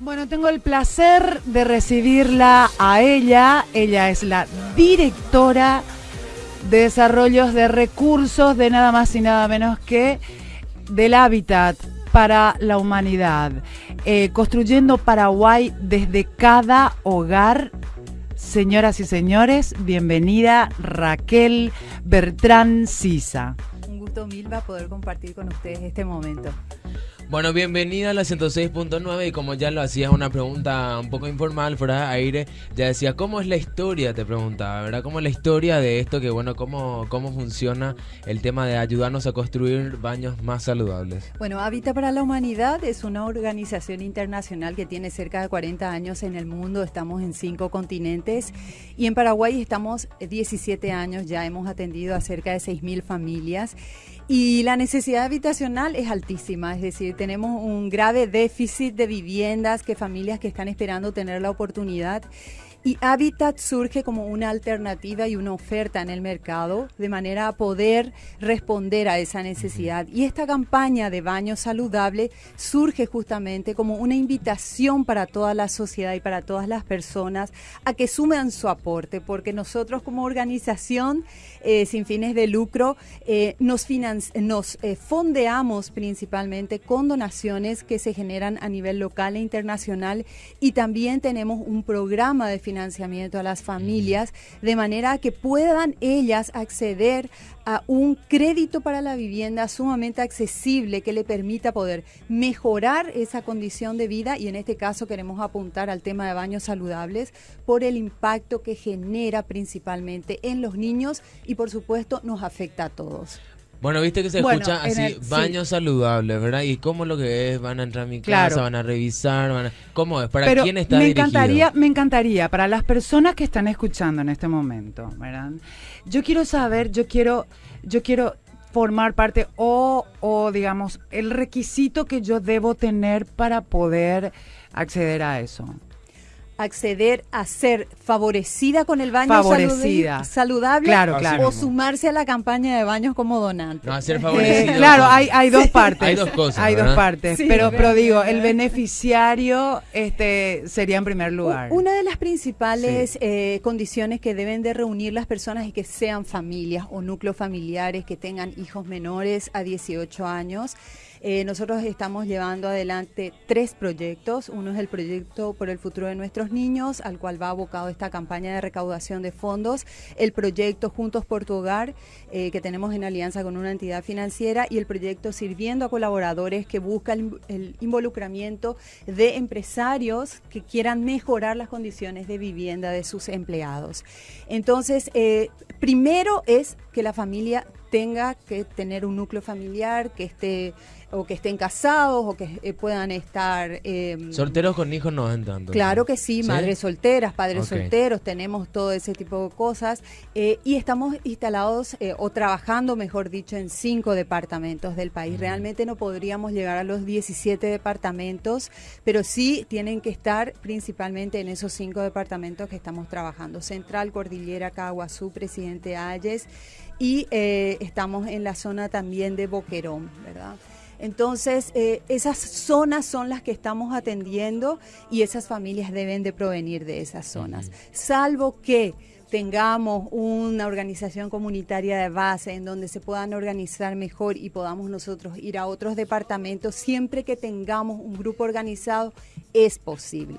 Bueno, tengo el placer de recibirla a ella. Ella es la directora de desarrollos de recursos de nada más y nada menos que del hábitat para la humanidad, eh, construyendo Paraguay desde cada hogar. Señoras y señores, bienvenida Raquel Bertrán Sisa. Un gusto, Milva, poder compartir con ustedes este momento. Bueno, bienvenida a la 106.9 y como ya lo hacías una pregunta un poco informal fuera de aire, ya decía, ¿cómo es la historia? Te preguntaba, ¿verdad? ¿Cómo es la historia de esto? Que bueno, ¿cómo, cómo funciona el tema de ayudarnos a construir baños más saludables? Bueno, Habita para la Humanidad es una organización internacional que tiene cerca de 40 años en el mundo, estamos en cinco continentes y en Paraguay estamos 17 años, ya hemos atendido a cerca de 6.000 familias. Y la necesidad habitacional es altísima, es decir, tenemos un grave déficit de viviendas que familias que están esperando tener la oportunidad y Habitat surge como una alternativa y una oferta en el mercado de manera a poder responder a esa necesidad. Y esta campaña de baño saludable surge justamente como una invitación para toda la sociedad y para todas las personas a que sumen su aporte, porque nosotros como organización eh, sin fines de lucro eh, nos, nos eh, fondeamos principalmente con donaciones que se generan a nivel local e internacional y también tenemos un programa de financiamiento a las familias, de manera que puedan ellas acceder a un crédito para la vivienda sumamente accesible que le permita poder mejorar esa condición de vida y en este caso queremos apuntar al tema de baños saludables por el impacto que genera principalmente en los niños y por supuesto nos afecta a todos. Bueno, viste que se escucha así, baños saludables, ¿verdad? ¿Y cómo lo que es? ¿Van a entrar a mi casa? ¿Van a revisar? Van ¿Cómo es? ¿Para quién está me dirigido? encantaría, me encantaría, para las personas que están escuchando en este momento, ¿verdad? Yo quiero saber, yo quiero, yo quiero formar parte o, o digamos, el requisito que yo debo tener para poder acceder a eso acceder a ser favorecida con el baño saludable claro, claro. o sumarse a la campaña de baños como donante. No, a ser. Eh, claro, hay, hay dos partes. hay dos cosas. Hay dos partes. pero, pero digo, el beneficiario este sería en primer lugar. Una de las principales eh, condiciones que deben de reunir las personas es que sean familias o núcleos familiares que tengan hijos menores a 18 años. Eh, nosotros estamos llevando adelante tres proyectos. Uno es el proyecto por el futuro de nuestros niños, al cual va abocado esta campaña de recaudación de fondos. El proyecto Juntos por tu Hogar, eh, que tenemos en alianza con una entidad financiera. Y el proyecto Sirviendo a Colaboradores, que busca el, involucramiento de empresarios que quieran mejorar las condiciones de vivienda de sus empleados. Entonces, eh, primero es que la familia tenga que tener un núcleo familiar, que esté o que estén casados o que eh, puedan estar... Em, Solteros con hijos no entran. Claro que sí, madres solteras, padres solteros, tenemos todo ese tipo de cosas eh, y estamos instalados eh, o trabajando, mejor dicho, en cinco departamentos del país. Realmente no podríamos llegar a los 17 departamentos, pero sí tienen que estar principalmente en esos cinco departamentos que estamos trabajando. Central, Cordillera, Caguazú, Presidente Ayes y estamos en la zona también de Boquerón, ¿verdad? Entonces, eh, esas zonas son las que estamos atendiendo y esas familias deben de provenir de esas zonas, salvo que tengamos una organización comunitaria de base en donde se puedan organizar mejor y podamos nosotros ir a otros departamentos, siempre que tengamos un grupo organizado, es posible.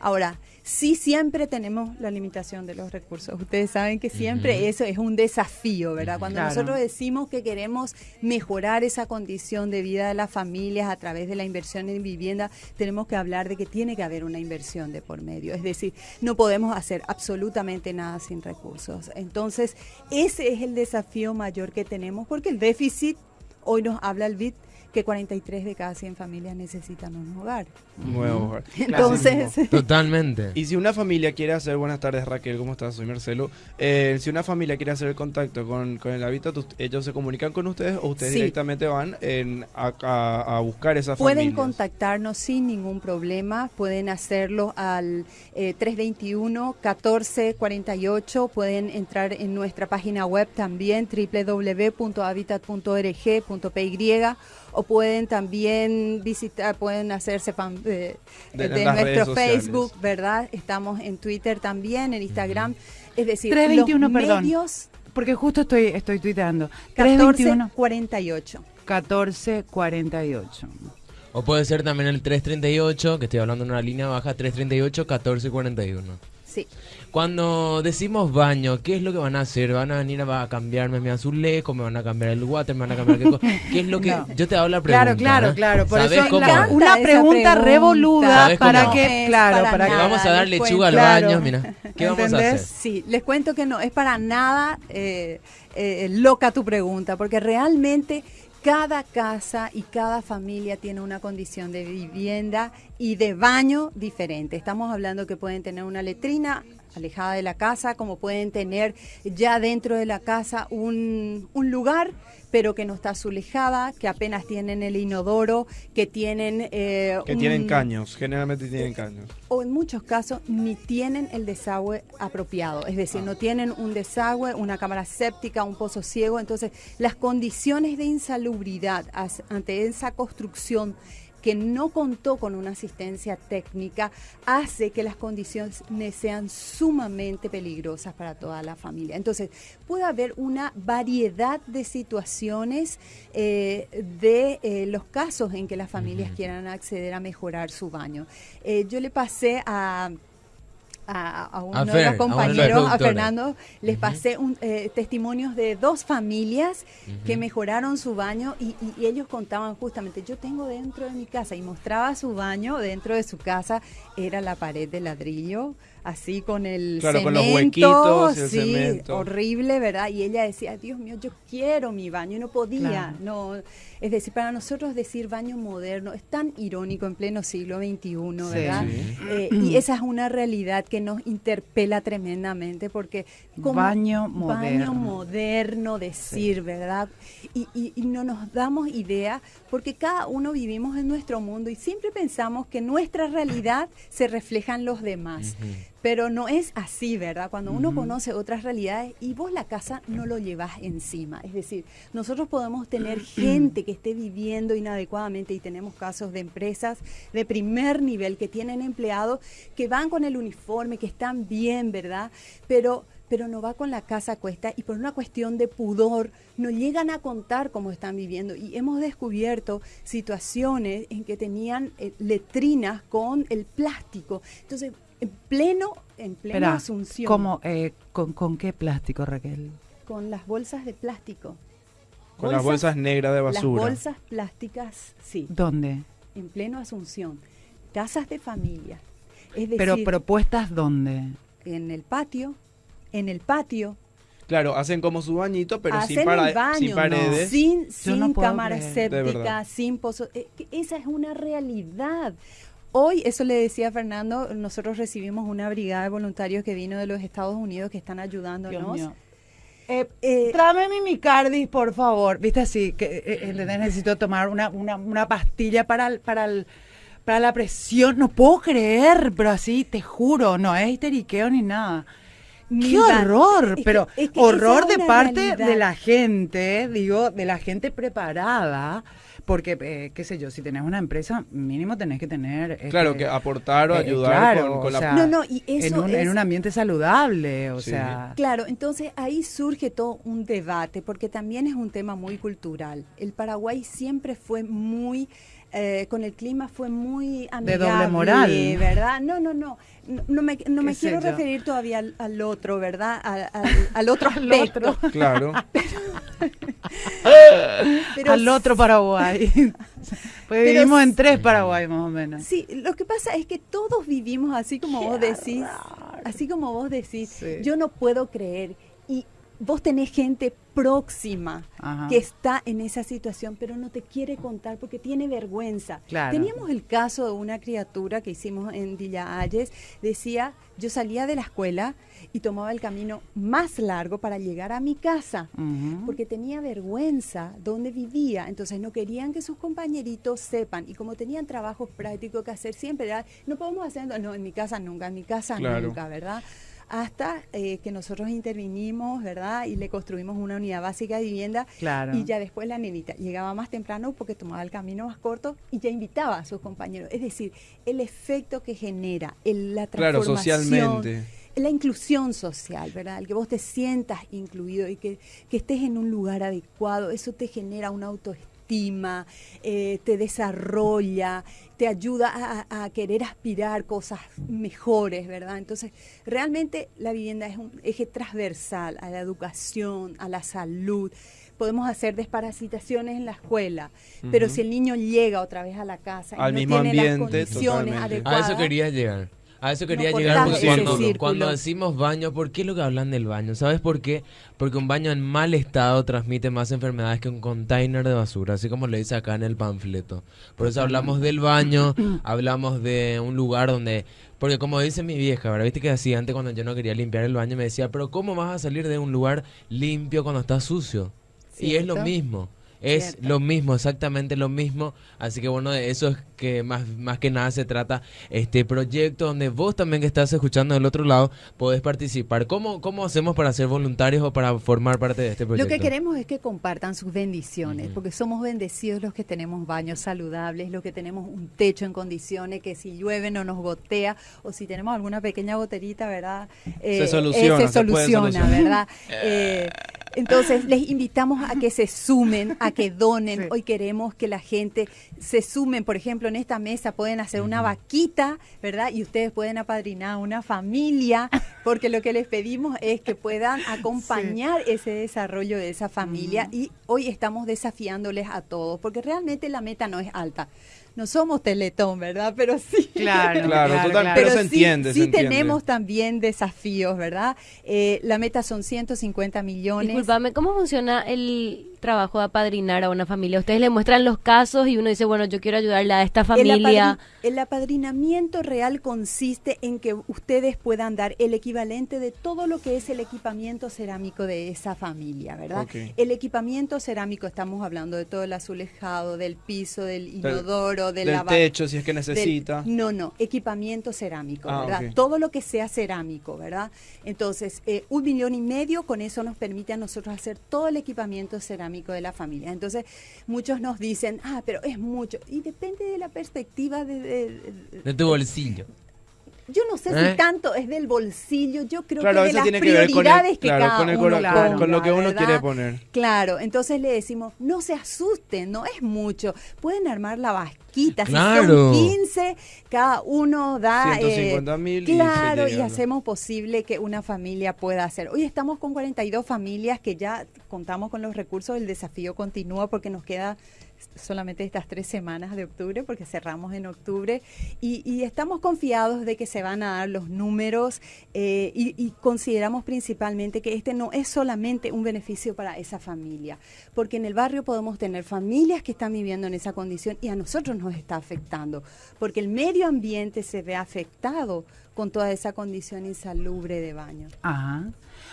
Ahora, sí siempre tenemos la limitación de los recursos. Ustedes saben que siempre eso es un desafío, ¿verdad? Cuando nosotros decimos que queremos mejorar esa condición de vida de las familias a través de la inversión en vivienda, tenemos que hablar de que tiene que haber una inversión de por medio. Es decir, no podemos hacer absolutamente nada sin recursos. Entonces, ese es el desafío mayor que tenemos porque el déficit, hoy nos habla el BID, que 43 de cada 100 familias necesitan un hogar. Un nuevo hogar. Entonces, totalmente. Y si una familia quiere hacer, buenas tardes Raquel, ¿cómo estás? Soy Marcelo. Eh, si una familia quiere hacer el contacto con, con el hábitat, ¿ellos se comunican con ustedes o ustedes directamente van en, a, buscar esa familia? Pueden contactarnos sin ningún problema, pueden hacerlo al 321 1448, pueden entrar en nuestra página web también www.habitat.org.py o pueden también visitar, pueden hacerse fan de, nuestro Facebook, ¿verdad? Estamos en Twitter también, en Instagram. Es decir, 321, los medios, porque justo estoy estoy tuiteando. 1448. 1448. O puede ser también el 338, que estoy hablando en una línea baja, 338 1441. Sí. Cuando decimos baño, ¿qué es lo que van a hacer? ¿Van a venir a, cambiarme mi azulejo? ¿Me van a cambiar el water? ¿Me van a cambiar qué cosa? ¿Qué es lo que...? Yo te hago la pregunta. Claro, claro, claro. Por eso una pregunta, revoluda para que... claro, para, que... Vamos a dar lechuga al baño, mira. ¿Qué vamos a hacer? Sí, les cuento que no, es para nada eh, eh, loca tu pregunta, porque realmente cada casa y cada familia tiene una condición de vivienda y de baño diferente. Estamos hablando que pueden tener una letrina alejada de la casa, como pueden tener ya dentro de la casa un, un lugar pero que no está azulejada, que apenas tienen el inodoro, que tienen... Eh, que tienen caños, generalmente tienen caños. O en muchos casos ni tienen el desagüe apropiado, es decir, no tienen un desagüe, una cámara séptica, un pozo ciego, entonces las condiciones de insalubridad ante esa construcción que no contó con una asistencia técnica hace que las condiciones sean sumamente peligrosas para toda la familia. Entonces, puede haber una variedad de situaciones eh, de eh, los casos en que las familias quieran acceder a mejorar su baño. Eh, yo le pasé a a, uno de los compañeros, a, Fernando, les pasé un, eh, testimonios de dos familias que mejoraron su baño y, ellos contaban justamente, yo tengo dentro de mi casa y mostraba su baño dentro de su casa, era la pared de ladrillo, así con el claro, con los huequitos, el sí, horrible, ¿verdad? Y ella decía, Dios mío, yo quiero mi baño y no podía, no es decir, para nosotros decir baño moderno es tan irónico en pleno siglo XXI, ¿verdad? Eh, y esa es una realidad que nos interpela tremendamente porque como baño moderno, baño moderno decir, ¿verdad? Y, y, no nos damos idea porque cada uno vivimos en nuestro mundo y siempre pensamos que nuestra realidad se refleja en los demás. Pero no es así, ¿verdad? Cuando uno conoce otras realidades y vos la casa no lo llevas encima. Es decir, nosotros podemos tener gente que esté viviendo inadecuadamente y tenemos casos de empresas de primer nivel que tienen empleados que van con el uniforme, que están bien, ¿verdad? Pero pero no va con la casa a cuesta y por una cuestión de pudor no llegan a contar cómo están viviendo. Y hemos descubierto situaciones en que tenían eh, letrinas con el plástico. Entonces, en pleno, en plena asunción. ¿cómo, eh, con, qué plástico, Raquel? Con las bolsas de plástico. Con las bolsas negras de basura. Las bolsas plásticas, sí. ¿Dónde? En pleno Asunción. Casas de familia. Es Pero propuestas dónde? En el patio, en el patio. Claro, hacen como su bañito, pero sin, sin, paredes. Sin, sin cámara séptica, sin pozo. Eh, esa es una realidad. Hoy, eso le decía Fernando, nosotros recibimos una brigada de voluntarios que vino de los Estados Unidos que están ayudándonos. Eh, eh, tráeme mi micardis, por favor. Viste así, que eh, necesito tomar una, una, una pastilla para para el, para la presión. No puedo creer, pero así, te juro, no es histeriqueo ni nada. ¡Qué horror! pero horror de parte de la gente, digo, de la gente preparada porque, eh, qué sé yo, si tenés una empresa, mínimo tenés que tener... Este, claro, que aportar o eh, ayudar con, la... no, no, y eso en, un, en un ambiente saludable, o sea... Claro, entonces ahí surge todo un debate, porque también es un tema muy cultural. El Paraguay siempre fue muy... Eh, con el clima fue muy amigable, de doble moral, ¿verdad? No, no, no, no me, no me quiero referir todavía al, otro, ¿verdad? Al, al, otro aspecto. claro. al otro Paraguay. pues vivimos en tres Paraguay más o menos. Sí, lo que pasa es que todos vivimos así como vos decís, así como vos decís, yo no puedo creer y vos tenés gente próxima que está en esa situación, pero no te quiere contar porque tiene vergüenza. Teníamos el caso de una criatura que hicimos en Villa Ayes, decía, yo salía de la escuela y tomaba el camino más largo para llegar a mi casa, porque tenía vergüenza donde vivía, entonces no querían que sus compañeritos sepan, y como tenían trabajos prácticos que hacer siempre, no podemos hacer, no, en mi casa nunca, en mi casa nunca, ¿verdad? Hasta eh, que nosotros intervinimos, ¿verdad? Y le construimos una unidad básica de vivienda. Claro. Y ya después la nenita llegaba más temprano porque tomaba el camino más corto y ya invitaba a sus compañeros. Es decir, el efecto que genera, el, la transformación. Claro, socialmente la inclusión social, ¿verdad? El que vos te sientas incluido y que, que estés en un lugar adecuado, eso te genera una autoestima, eh, te desarrolla, te ayuda a, querer aspirar cosas mejores, ¿verdad? Entonces, realmente la vivienda es un eje transversal a la educación, a la salud podemos hacer desparasitaciones en la escuela, pero si el niño llega otra vez a la casa y Al no mismo tiene ambiente, las condiciones adecuadas, a eso quería llegar. A eso quería No llegar porque cuando, cuando decimos baño, ¿por qué lo que hablan del baño? ¿Sabes por qué? Porque un baño en mal estado transmite más enfermedades que un container de basura, así como le dice acá en el panfleto. Por eso hablamos del baño, hablamos de un lugar donde... Porque como dice mi vieja, ¿verdad? Viste que decía antes cuando yo no quería limpiar el baño, me decía, pero ¿cómo vas a salir de un lugar limpio cuando está sucio? Y es lo mismo. Es Cierto. lo mismo, exactamente lo mismo. Así que bueno, de eso es que más, más que nada se trata este proyecto donde vos también que estás escuchando del otro lado podés participar. ¿Cómo, cómo hacemos para ser voluntarios o para formar parte de este proyecto? Lo que queremos es que compartan sus bendiciones, porque somos bendecidos los que tenemos baños saludables, los que tenemos un techo en condiciones, que si llueve no nos gotea, o si tenemos alguna pequeña goterita, ¿verdad? Eh, soluciona, eh, se se soluciona. ¿verdad? Eh, entonces, les invitamos a que se sumen, a que donen. Sí. Hoy queremos que la gente se sumen. Por ejemplo, en esta mesa pueden hacer una vaquita, ¿verdad? Y ustedes pueden apadrinar una familia, porque lo que les pedimos es que puedan acompañar ese desarrollo de esa familia. Y hoy estamos desafiándoles a todos, porque realmente la meta no es alta. No somos Teletón, ¿verdad? Pero sí. Claro, Claro, claro, total, claro. pero se sí- entiende, Sí, se entiende. tenemos también desafíos, ¿verdad? Eh, la meta son 150 millones. Disculpame, ¿cómo funciona el trabajo de apadrinar a una familia? Ustedes le muestran los casos y uno dice, bueno, yo quiero ayudarle a esta El, familia. apadri- el apadrinamiento real consiste en que ustedes puedan dar el equivalente de todo lo que es el equipamiento cerámico de esa familia, ¿verdad? El equipamiento cerámico, estamos hablando de todo el azulejado, del piso, del inodoro, del, techo, si es que del- necesita. no, no, equipamiento cerámico, Ah, ¿verdad? Todo lo que sea cerámico, ¿verdad? Entonces, eh, un millón y medio, con eso nos permite a nosotros hacer todo el equipamiento cerámico de la familia. Entonces, muchos nos dicen, ah, pero es mucho. Y depende de la perspectiva de... de- de- De tu bolsillo. Yo no sé ¿Eh? si tanto es del bolsillo, yo creo Claro, que de las tiene que ver con, prioridades el, que claro, cada con, el uno cora- con- ponga, con lo que uno ¿verdad? quiere poner. Claro, entonces le decimos, no se asusten, no es mucho. Pueden armar la vasquita, Claro. si son 15, cada uno da... eh, 150.000 y se Claro, y hacemos posible que una familia pueda hacer. Hoy estamos con 42 familias que ya contamos con los recursos, el desafío continúa porque nos queda solamente estas tres semanas de octubre, porque cerramos en octubre, y, y estamos confiados de que se van a dar los números eh, y, y consideramos principalmente que este no es solamente un beneficio para esa familia, porque en el barrio podemos tener familias que están viviendo en esa condición y a nosotros nos está afectando, porque el medio ambiente se ve afectado con toda esa condición insalubre de baño. Ajá.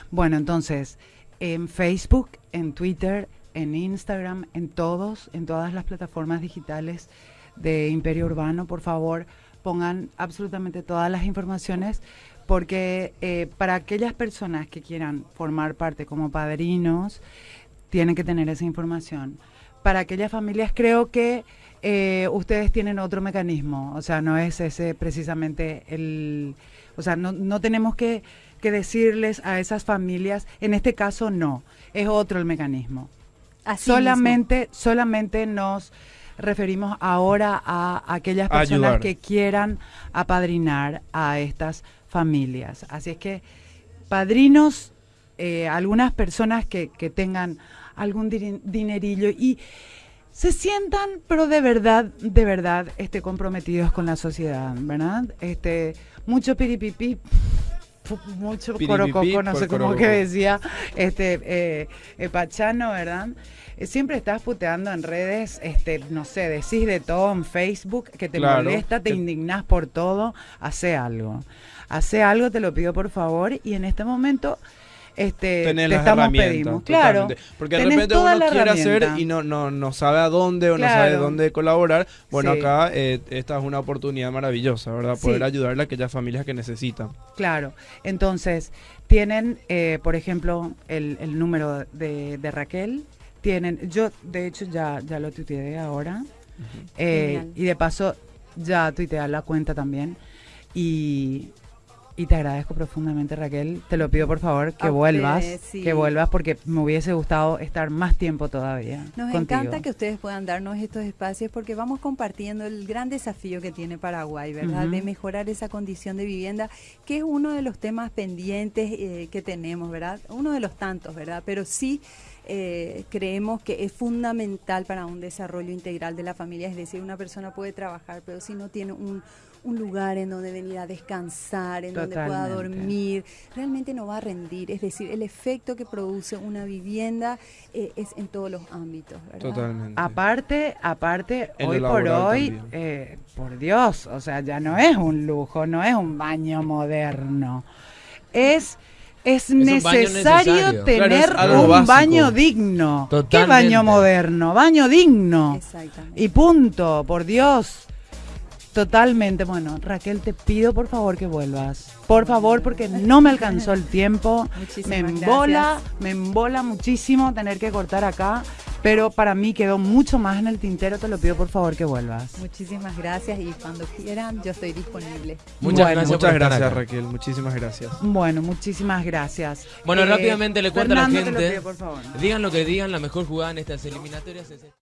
Bueno, entonces, en Facebook, en Twitter, en Instagram, en todos, en todas las plataformas digitales de Imperio Urbano, por favor, pongan absolutamente todas las informaciones, porque eh, para aquellas personas que quieran formar parte como padrinos, tienen que tener esa información. Para aquellas familias creo que eh, ustedes tienen otro mecanismo, o sea, no es ese precisamente el, o sea, no, no tenemos que, que decirles a esas familias, en este caso no, es otro el mecanismo. Así mismo. solamente, solamente nos referimos ahora a aquellas personas Ayudar. que quieran apadrinar a estas familias. Así es que padrinos, eh, algunas personas que, que tengan algún dinerillo y se sientan, pero de verdad, de verdad, este, comprometidos con la sociedad, ¿verdad? Este, mucho piripipi, fu- mucho corococo, no sé cómo que decía este eh, eh, Pachano, ¿verdad? Eh, siempre estás puteando en redes, este, no sé, decís de todo en Facebook, que te Claro, molesta, te que- indignás por todo, hace algo. Hace algo, te lo pido por favor, y en este momento este, Tener te las estamos pedimos. Claro. totalmente. Porque de tenés repente toda uno quiere hacer y no, no, no sabe a dónde o no sabe dónde colaborar. Bueno, Sí. acá eh, esta es una oportunidad maravillosa, ¿verdad? Poder Sí. ayudarle a aquellas familias que necesitan. Claro, entonces tienen, eh, por ejemplo, el, el número de, de Raquel. Tienen, yo de hecho ya, ya lo tuiteé ahora. Eh, y de paso ya tuiteé la cuenta también. Y, y te agradezco profundamente Raquel. Te lo pido por favor que vuelvas. sí. Que vuelvas porque me hubiese gustado estar más tiempo todavía. Nos contigo. encanta que ustedes puedan darnos estos espacios porque vamos compartiendo el gran desafío que tiene Paraguay, ¿verdad? De mejorar esa condición de vivienda, que es uno de los temas pendientes eh, que tenemos, ¿verdad? Uno de los tantos, ¿verdad? Pero sí eh, creemos que es fundamental para un desarrollo integral de la familia, es decir, una persona puede trabajar, pero si no tiene un, un lugar en donde venir a descansar, en donde pueda dormir, realmente no va a rendir. Es decir, el efecto que produce una vivienda eh, es en todos los ámbitos, ¿verdad? Totalmente. Aparte, aparte, En hoy por hoy, eh, por Dios, o sea, ya no es un lujo, no es un baño moderno. Es, es, necesario, necesario. tener Claro, es algo un básico. baño digno. ¿Qué baño moderno? Baño digno. Exactamente. Y punto, por Dios. Totalmente. Bueno, Raquel, te pido por favor que vuelvas. Por favor, porque no me alcanzó el tiempo. Muchísimas me embola, gracias. me embola muchísimo tener que cortar acá. Pero para mí quedó mucho más en el tintero. Te lo pido por favor que vuelvas. Muchísimas gracias y cuando quieran yo estoy disponible. Muchas Bueno, gracias por Muchas estar gracias, acá. Raquel. Muchísimas gracias. Bueno, muchísimas gracias. Bueno, Eh, rápidamente le cuento a la Fernando, te lo gente. pido, por favor. Digan lo que digan, la mejor jugada en estas eliminatorias es esta.